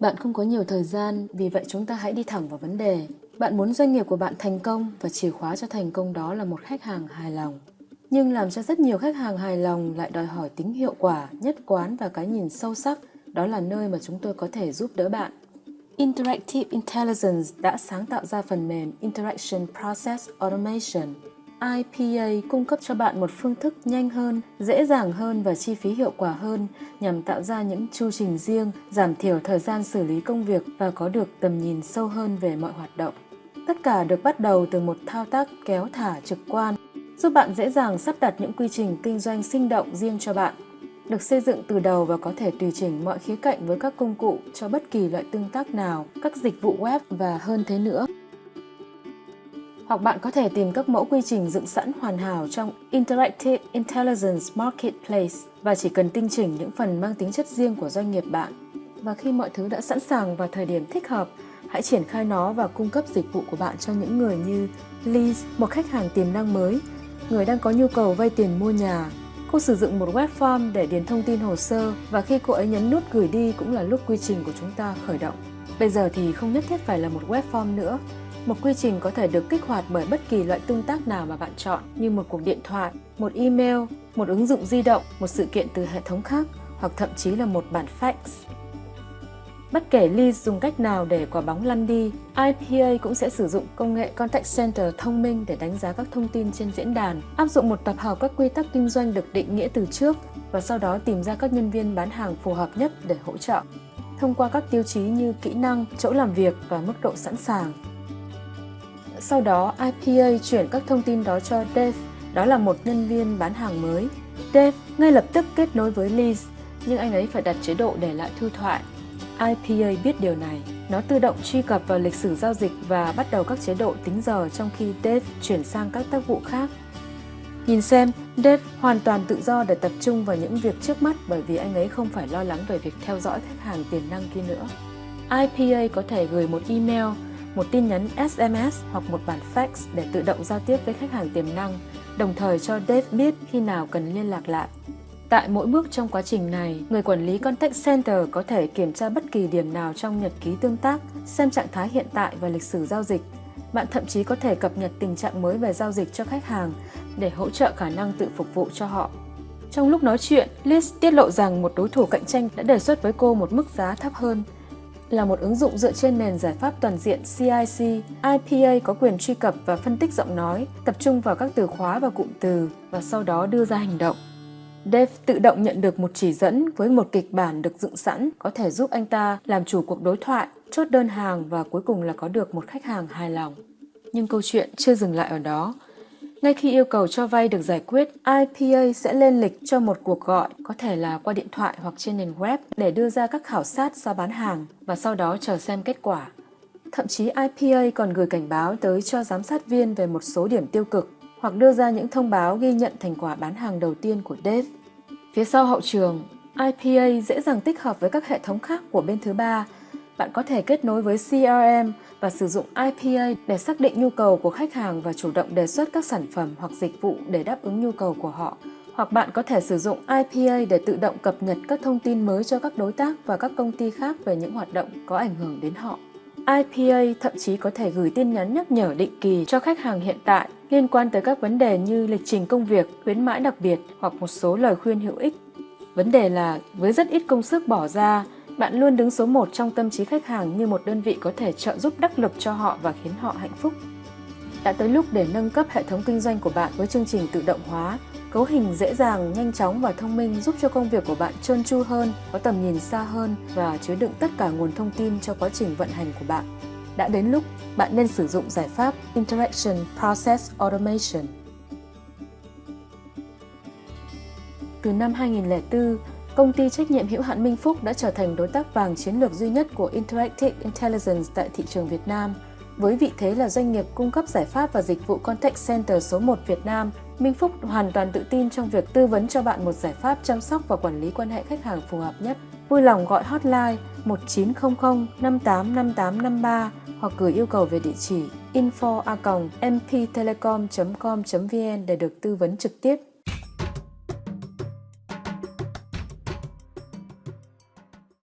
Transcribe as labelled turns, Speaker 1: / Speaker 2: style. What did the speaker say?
Speaker 1: Bạn không có nhiều thời gian, vì vậy chúng ta hãy đi thẳng vào vấn đề. Bạn muốn doanh nghiệp của bạn thành công và chìa khóa cho thành công đó là một khách hàng hài lòng. Nhưng làm cho rất nhiều khách hàng hài lòng lại đòi hỏi tính hiệu quả, nhất quán và cái nhìn sâu sắc, đó là nơi mà chúng tôi có thể giúp đỡ bạn. Interactive Intelligence đã sáng tạo ra phần mềm Interaction Process Automation IPA cung cấp cho bạn một phương thức nhanh hơn, dễ dàng hơn và chi phí hiệu quả hơn nhằm tạo ra những chu trình riêng, giảm thiểu thời gian xử lý công việc và có được tầm nhìn sâu hơn về mọi hoạt động. Tất cả được bắt đầu từ một thao tác kéo thả trực quan, giúp bạn dễ dàng sắp đặt những quy trình kinh doanh sinh động riêng cho bạn. Được xây dựng từ đầu và có thể tùy chỉnh mọi khía cạnh với các công cụ cho bất kỳ loại tương tác nào, các dịch vụ web và hơn thế nữa hoặc bạn có thể tìm các mẫu quy trình dựng sẵn hoàn hảo trong Interactive Intelligence Marketplace và chỉ cần tinh chỉnh những phần mang tính chất riêng của doanh nghiệp bạn. Và khi mọi thứ đã sẵn sàng và thời điểm thích hợp, hãy triển khai nó và cung cấp dịch vụ của bạn cho những người như Liz, một khách hàng tiềm năng mới, người đang có nhu cầu vay tiền mua nhà. Cô sử dụng một web form để điền thông tin hồ sơ và khi cô ấy nhấn nút gửi đi cũng là lúc quy trình của chúng ta khởi động. Bây giờ thì không nhất thiết phải là một web form nữa, một quy trình có thể được kích hoạt bởi bất kỳ loại tương tác nào mà bạn chọn như một cuộc điện thoại, một email, một ứng dụng di động, một sự kiện từ hệ thống khác hoặc thậm chí là một bản fax. Bất kể Lee dùng cách nào để quả bóng lăn đi, IPA cũng sẽ sử dụng công nghệ Contact Center thông minh để đánh giá các thông tin trên diễn đàn, áp dụng một tập hợp các quy tắc kinh doanh được định nghĩa từ trước và sau đó tìm ra các nhân viên bán hàng phù hợp nhất để hỗ trợ. Thông qua các tiêu chí như kỹ năng, chỗ làm việc và mức độ sẵn sàng, sau đó IPA chuyển các thông tin đó cho Dave, đó là một nhân viên bán hàng mới. Dave ngay lập tức kết nối với Liz, nhưng anh ấy phải đặt chế độ để lại thư thoại. IPA biết điều này. Nó tự động truy cập vào lịch sử giao dịch và bắt đầu các chế độ tính giờ trong khi Dave chuyển sang các tác vụ khác. Nhìn xem, Dave hoàn toàn tự do để tập trung vào những việc trước mắt bởi vì anh ấy không phải lo lắng về việc theo dõi khách hàng tiềm năng kia nữa. IPA có thể gửi một email một tin nhắn SMS hoặc một bản fax để tự động giao tiếp với khách hàng tiềm năng, đồng thời cho Dave biết khi nào cần liên lạc lại. Tại mỗi bước trong quá trình này, người quản lý Contact Center có thể kiểm tra bất kỳ điểm nào trong nhật ký tương tác, xem trạng thái hiện tại và lịch sử giao dịch. Bạn thậm chí có thể cập nhật tình trạng mới về giao dịch cho khách hàng để hỗ trợ khả năng tự phục vụ cho họ. Trong lúc nói chuyện, Liz tiết lộ rằng một đối thủ cạnh tranh đã đề xuất với cô một mức giá thấp hơn là một ứng dụng dựa trên nền giải pháp toàn diện CIC. IPA có quyền truy cập và phân tích giọng nói, tập trung vào các từ khóa và cụm từ và sau đó đưa ra hành động. Dave tự động nhận được một chỉ dẫn với một kịch bản được dựng sẵn có thể giúp anh ta làm chủ cuộc đối thoại, chốt đơn hàng và cuối cùng là có được một khách hàng hài lòng. Nhưng câu chuyện chưa dừng lại ở đó. Ngay khi yêu cầu cho vay được giải quyết, IPA sẽ lên lịch cho một cuộc gọi, có thể là qua điện thoại hoặc trên nền web để đưa ra các khảo sát giá bán hàng và sau đó chờ xem kết quả. Thậm chí IPA còn gửi cảnh báo tới cho giám sát viên về một số điểm tiêu cực hoặc đưa ra những thông báo ghi nhận thành quả bán hàng đầu tiên của Dave. Phía sau hậu trường, IPA dễ dàng tích hợp với các hệ thống khác của bên thứ ba. Bạn có thể kết nối với CRM và sử dụng IPA để xác định nhu cầu của khách hàng và chủ động đề xuất các sản phẩm hoặc dịch vụ để đáp ứng nhu cầu của họ. Hoặc bạn có thể sử dụng IPA để tự động cập nhật các thông tin mới cho các đối tác và các công ty khác về những hoạt động có ảnh hưởng đến họ. IPA thậm chí có thể gửi tin nhắn nhắc nhở định kỳ cho khách hàng hiện tại liên quan tới các vấn đề như lịch trình công việc, khuyến mãi đặc biệt hoặc một số lời khuyên hữu ích. Vấn đề là với rất ít công sức bỏ ra, bạn luôn đứng số 1 trong tâm trí khách hàng như một đơn vị có thể trợ giúp đắc lực cho họ và khiến họ hạnh phúc. Đã tới lúc để nâng cấp hệ thống kinh doanh của bạn với chương trình tự động hóa, cấu hình dễ dàng, nhanh chóng và thông minh giúp cho công việc của bạn trơn tru hơn, có tầm nhìn xa hơn và chứa đựng tất cả nguồn thông tin cho quá trình vận hành của bạn. Đã đến lúc bạn nên sử dụng giải pháp Interaction Process Automation. Từ năm 2004, công ty trách nhiệm hữu hạn Minh Phúc đã trở thành đối tác vàng chiến lược duy nhất của Interactive Intelligence tại thị trường Việt Nam. Với vị thế là doanh nghiệp cung cấp giải pháp và dịch vụ Contact Center số 1 Việt Nam, Minh Phúc hoàn toàn tự tin trong việc tư vấn cho bạn một giải pháp chăm sóc và quản lý quan hệ khách hàng phù hợp nhất. Vui lòng gọi hotline 1900 585853 hoặc gửi yêu cầu về địa chỉ info mptelecom.com.vn để được tư vấn trực tiếp.